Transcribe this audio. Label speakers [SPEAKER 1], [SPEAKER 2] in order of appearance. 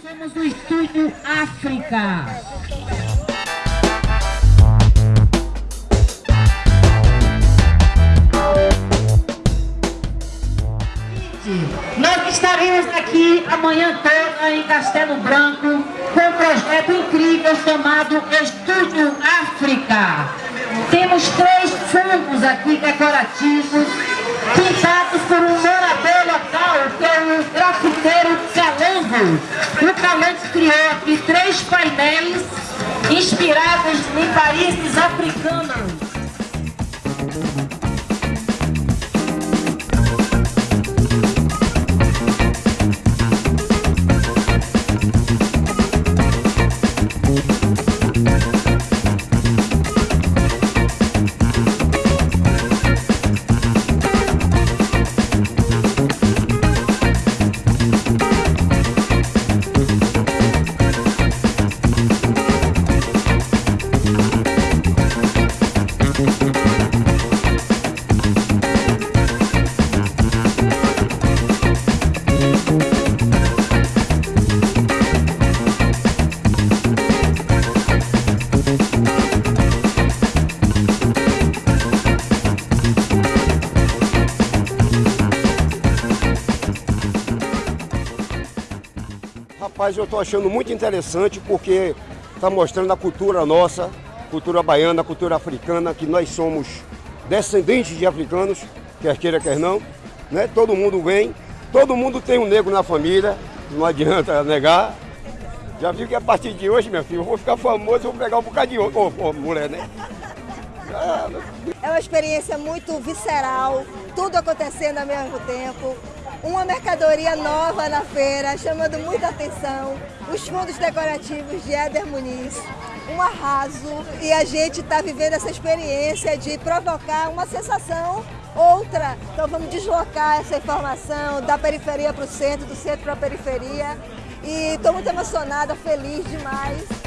[SPEAKER 1] Somos o Estúdio África. Nós estaremos aqui amanhã toda em Castelo Branco com um projeto incrível chamado Estúdio África. Temos três fungos aqui decorativos pintados por um morador o grafiteiro Calango. O Calango criou aqui três painéis inspirados em países africanos.
[SPEAKER 2] Rapaz, eu estou achando muito interessante porque está mostrando a cultura nossa, cultura baiana, cultura africana, que nós somos descendentes de africanos, quer queira, quer não. Né? Todo mundo vem, todo mundo tem um negro na família, não adianta negar. Já viu que a partir de hoje, minha filha, eu vou ficar famoso, vou pegar um bocado de oh, oh, mulher, né?
[SPEAKER 3] É uma experiência muito visceral, tudo acontecendo ao mesmo tempo uma mercadoria nova na feira, chamando muita atenção, os fundos decorativos de Éder Muniz, um arraso e a gente está vivendo essa experiência de provocar uma sensação outra. Então vamos deslocar essa informação da periferia para o centro, do centro para a periferia e estou muito emocionada, feliz demais.